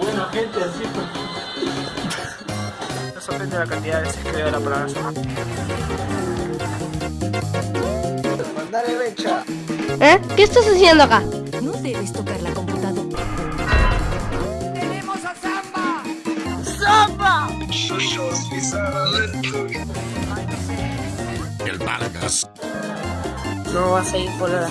Bueno, gente, así fue. No sorprende la cantidad de veces que veo la palabra. Mandale mecha. ¿Eh? ¿Qué estás haciendo acá? No debes tocar la computadora. El Vargas. No vas a ir por horas.